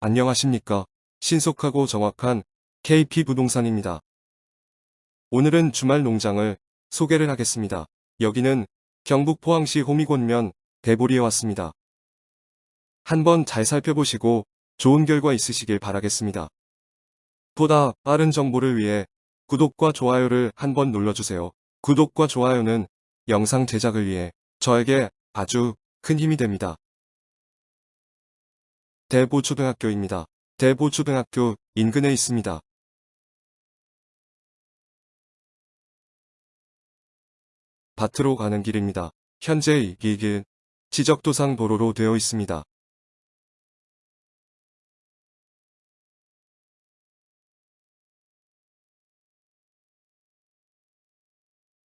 안녕하십니까. 신속하고 정확한 KP 부동산입니다. 오늘은 주말 농장을 소개를 하겠습니다. 여기는 경북 포항시 호미곤면 대보리에 왔습니다. 한번 잘 살펴보시고 좋은 결과 있으시길 바라겠습니다. 보다 빠른 정보를 위해 구독과 좋아요를 한번 눌러주세요. 구독과 좋아요는 영상 제작을 위해 저에게 아주 큰 힘이 됩니다. 대보초등학교입니다. 대보초등학교 인근에 있습니다. 밭으로 가는 길입니다. 현재 이 길, 지적도상 도로로 되어 있습니다.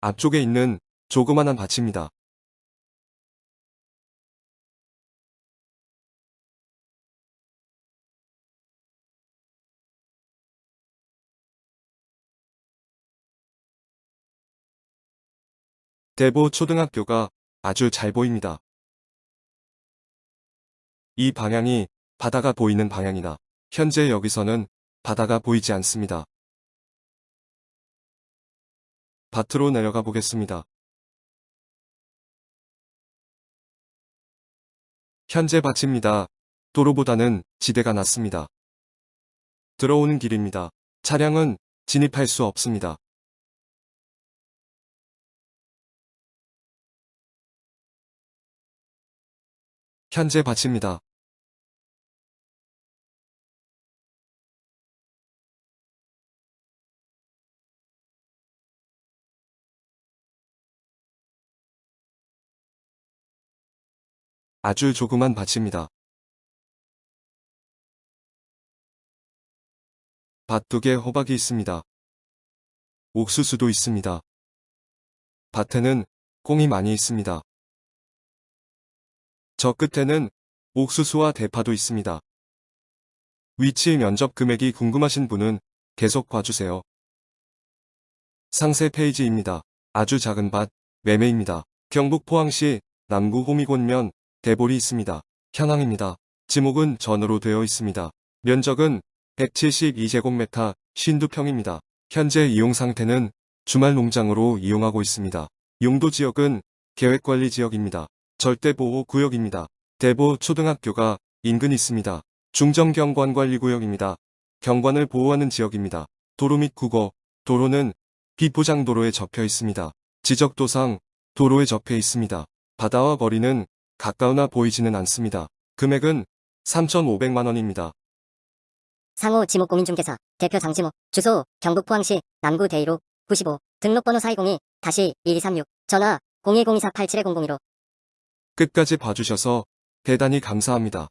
앞쪽에 있는 조그만한 밭입니다. 대보 초등학교가 아주 잘 보입니다. 이 방향이 바다가 보이는 방향이다. 현재 여기서는 바다가 보이지 않습니다. 밭으로 내려가 보겠습니다. 현재 밭입니다. 도로보다는 지대가 낮습니다. 들어오는 길입니다. 차량은 진입할 수 없습니다. 현재 밭입니다. 아주 조그만 밭입니다. 밭둑에 호박이 있습니다. 옥수수도 있습니다. 밭에는 꽁이 많이 있습니다. 저 끝에는 옥수수와 대파도 있습니다. 위치 면접 금액이 궁금하신 분은 계속 봐주세요. 상세 페이지입니다. 아주 작은 밭, 매매입니다. 경북 포항시 남구 호미곤면 대볼이 있습니다. 현황입니다. 지목은 전으로 되어 있습니다. 면적은 172제곱미터 52평입니다. 현재 이용 상태는 주말 농장으로 이용하고 있습니다. 용도 지역은 계획관리 지역입니다. 절대보호구역입니다. 대보 초등학교가 인근 있습니다. 중정경관관리구역입니다. 경관을 보호하는 지역입니다. 도로 및 국어, 도로는 비포장도로에 접혀 있습니다. 지적도상 도로에 접해 있습니다. 바다와 거리는 가까우나 보이지는 않습니다. 금액은 3,500만원입니다. 상호 지목 공인중개사 대표 장지목 주소 경북 포항시 남구 대이로 95 등록번호 4202-1236 전화 0102487-001로 끝까지 봐주셔서 대단히 감사합니다.